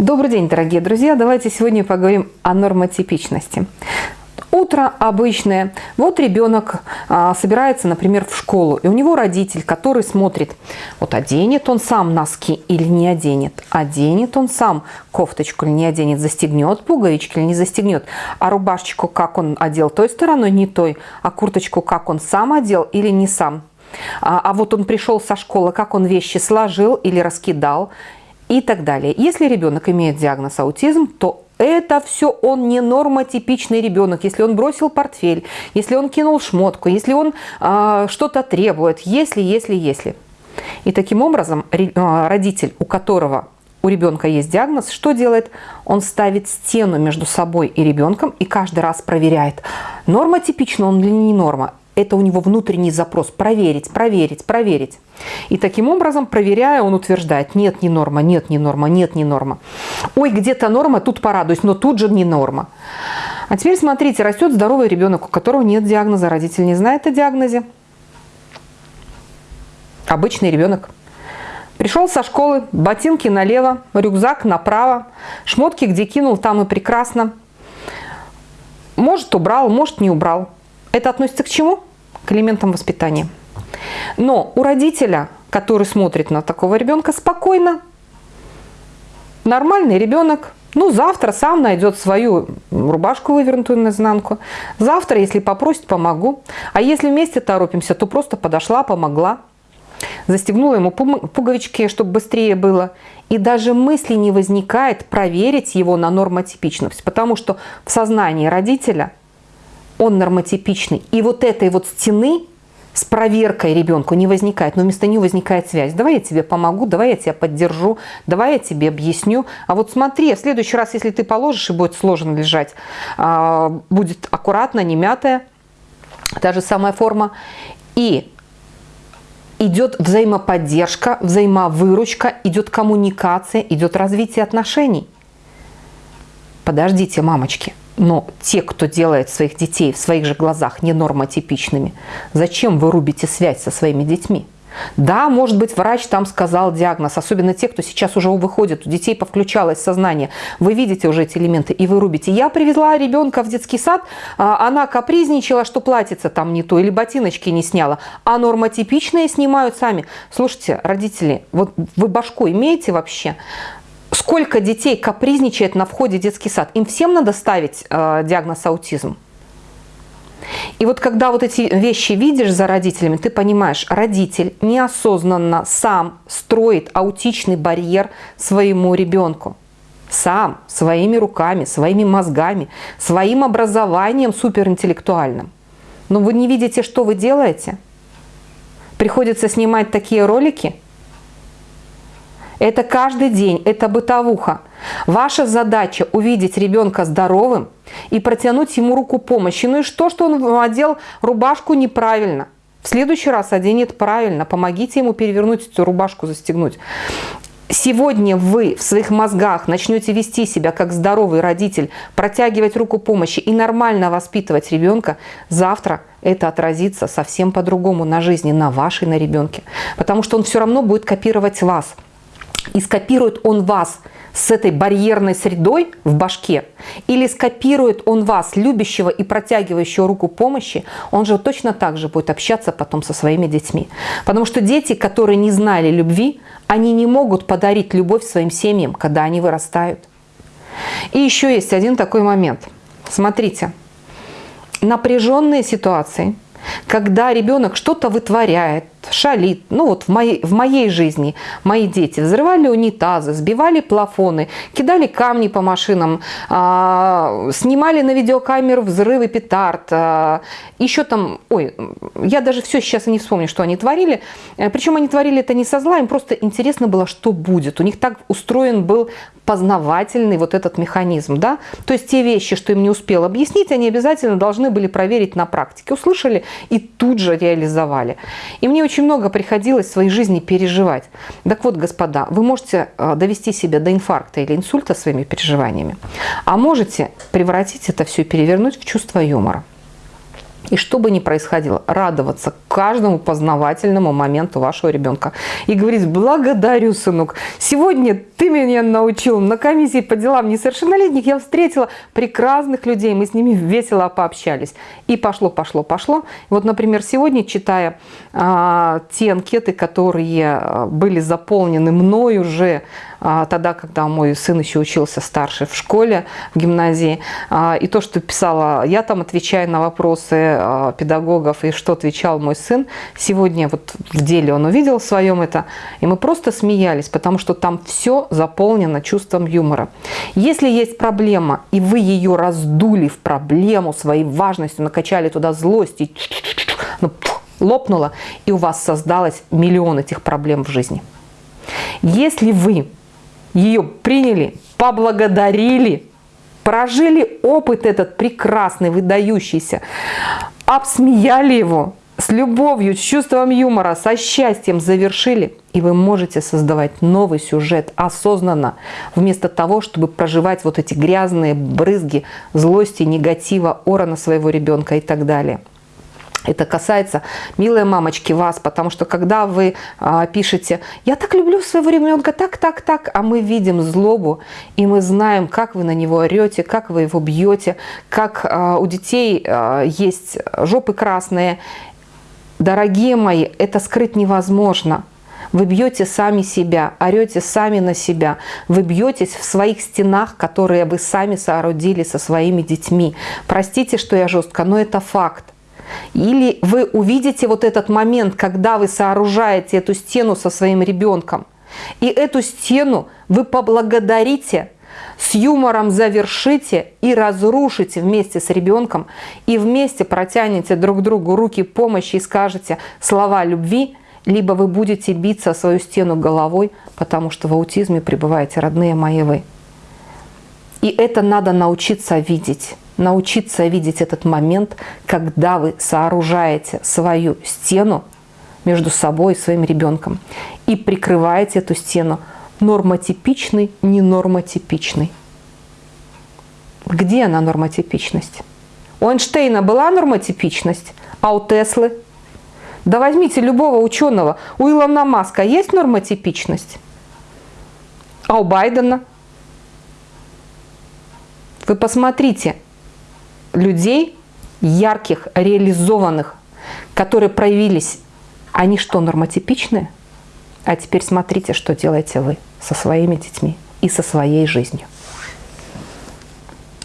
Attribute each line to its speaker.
Speaker 1: Добрый день, дорогие друзья! Давайте сегодня поговорим о нормотипичности. Утро обычное. Вот ребенок а, собирается, например, в школу, и у него родитель, который смотрит, вот оденет он сам носки или не оденет, оденет он сам кофточку или не оденет, застегнет пуговички или не застегнет, а рубашечку как он одел той стороной, не той, а курточку как он сам одел или не сам. А, а вот он пришел со школы, как он вещи сложил или раскидал, и так далее. Если ребенок имеет диагноз аутизм, то это все он не нормотипичный ребенок. Если он бросил портфель, если он кинул шмотку, если он э, что-то требует, если, если, если. И таким образом а, родитель, у которого у ребенка есть диагноз, что делает? Он ставит стену между собой и ребенком и каждый раз проверяет, норма типична он или не норма это у него внутренний запрос проверить, проверить, проверить. И таким образом, проверяя, он утверждает, нет, не норма, нет, не норма, нет, не норма. Ой, где-то норма, тут порадуюсь, но тут же не норма. А теперь смотрите, растет здоровый ребенок, у которого нет диагноза, родитель не знает о диагнозе. Обычный ребенок. Пришел со школы, ботинки налево, рюкзак направо, шмотки где кинул, там и прекрасно. Может убрал, может не убрал. Это относится к чему? К элементам воспитания. Но у родителя, который смотрит на такого ребенка спокойно, нормальный ребенок, ну, завтра сам найдет свою рубашку вывернутую наизнанку. Завтра, если попросит, помогу. А если вместе торопимся, то просто подошла, помогла. Застегнула ему пуговички, чтобы быстрее было. И даже мысли не возникает проверить его на нормотипичность. Потому что в сознании родителя – он нормотипичный. И вот этой вот стены с проверкой ребенку не возникает, но вместо нее возникает связь. Давай я тебе помогу, давай я тебя поддержу, давай я тебе объясню. А вот смотри, в следующий раз, если ты положишь и будет сложно лежать, а, будет аккуратно, не мятая, та же самая форма. И идет взаимоподдержка, взаимовыручка, идет коммуникация, идет развитие отношений. Подождите, мамочки. Но те, кто делает своих детей в своих же глазах ненормотипичными, зачем вы рубите связь со своими детьми? Да, может быть, врач там сказал диагноз, особенно те, кто сейчас уже выходит, у детей повключалось сознание. Вы видите уже эти элементы и вы рубите. Я привезла ребенка в детский сад, а, она капризничала, что платьице там не то, или ботиночки не сняла, а нормотипичные снимают сами. Слушайте, родители, вот вы башку имеете вообще? Сколько детей капризничает на входе в детский сад. Им всем надо ставить э, диагноз аутизм. И вот когда вот эти вещи видишь за родителями, ты понимаешь, родитель неосознанно сам строит аутичный барьер своему ребенку. Сам, своими руками, своими мозгами, своим образованием суперинтеллектуальным. Но вы не видите, что вы делаете? Приходится снимать такие ролики – это каждый день, это бытовуха. Ваша задача увидеть ребенка здоровым и протянуть ему руку помощи. Ну и что, что он одел рубашку неправильно? В следующий раз оденет правильно. Помогите ему перевернуть эту рубашку, застегнуть. Сегодня вы в своих мозгах начнете вести себя как здоровый родитель, протягивать руку помощи и нормально воспитывать ребенка, завтра это отразится совсем по-другому на жизни, на вашей, на ребенке. Потому что он все равно будет копировать вас и скопирует он вас с этой барьерной средой в башке, или скопирует он вас, любящего и протягивающего руку помощи, он же точно так же будет общаться потом со своими детьми. Потому что дети, которые не знали любви, они не могут подарить любовь своим семьям, когда они вырастают. И еще есть один такой момент. Смотрите, напряженные ситуации, когда ребенок что-то вытворяет, шалит. Ну вот в моей, в моей жизни мои дети взрывали унитазы, сбивали плафоны, кидали камни по машинам, а, снимали на видеокамеру взрывы петард. А, еще там, ой, я даже все сейчас и не вспомню, что они творили. Э, Причем они творили это не со зла, им просто интересно было, что будет. У них так устроен был познавательный вот этот механизм. Да? То есть те вещи, что им не успел объяснить, они обязательно должны были проверить на практике. Услышали и тут же реализовали. И мне очень много приходилось в своей жизни переживать. Так вот, господа, вы можете э, довести себя до инфаркта или инсульта своими переживаниями, а можете превратить это все и перевернуть в чувство юмора. И что бы ни происходило, радоваться каждому познавательному моменту вашего ребенка. И говорить, благодарю, сынок, сегодня ты меня научил, на комиссии по делам несовершеннолетних я встретила прекрасных людей, мы с ними весело пообщались. И пошло, пошло, пошло. Вот, например, сегодня, читая а, те анкеты, которые а, были заполнены мной уже тогда, когда мой сын еще учился старше в школе, в гимназии. А, и то, что писала я там, отвечая на вопросы а, педагогов, и что отвечал мой сын, сегодня вот в деле он увидел в своем это, и мы просто смеялись, потому что там все заполнено чувством юмора. Если есть проблема, и вы ее раздули в проблему своей важностью, накачали туда злость, и ну, лопнула, и у вас создалось миллион этих проблем в жизни. Если вы ее приняли, поблагодарили, прожили опыт этот прекрасный, выдающийся, обсмеяли его, с любовью, с чувством юмора, со счастьем завершили, и вы можете создавать новый сюжет осознанно, вместо того, чтобы проживать вот эти грязные брызги злости, негатива, ора на своего ребенка и так далее. Это касается, милые мамочки, вас, потому что когда вы а, пишете «я так люблю своего ребенка, так, так, так», а мы видим злобу, и мы знаем, как вы на него орете, как вы его бьете, как а, у детей а, есть жопы красные. Дорогие мои, это скрыть невозможно. Вы бьете сами себя, орете сами на себя. Вы бьетесь в своих стенах, которые вы сами соорудили со своими детьми. Простите, что я жестко, но это факт. Или вы увидите вот этот момент, когда вы сооружаете эту стену со своим ребенком, и эту стену вы поблагодарите, с юмором завершите и разрушите вместе с ребенком, и вместе протянете друг другу руки помощи и скажете слова любви, либо вы будете биться о свою стену головой, потому что в аутизме пребываете, родные мои вы. И это надо научиться видеть научиться видеть этот момент, когда вы сооружаете свою стену между собой и своим ребенком и прикрываете эту стену нормотипичный, ненормотипичный. Где она нормотипичность? У Эйнштейна была нормотипичность, а у Теслы? Да возьмите любого ученого. У Илона Маска есть нормотипичность? А у Байдена? Вы посмотрите, людей, ярких, реализованных, которые проявились, они что, нормотипичные? А теперь смотрите, что делаете вы со своими детьми и со своей жизнью.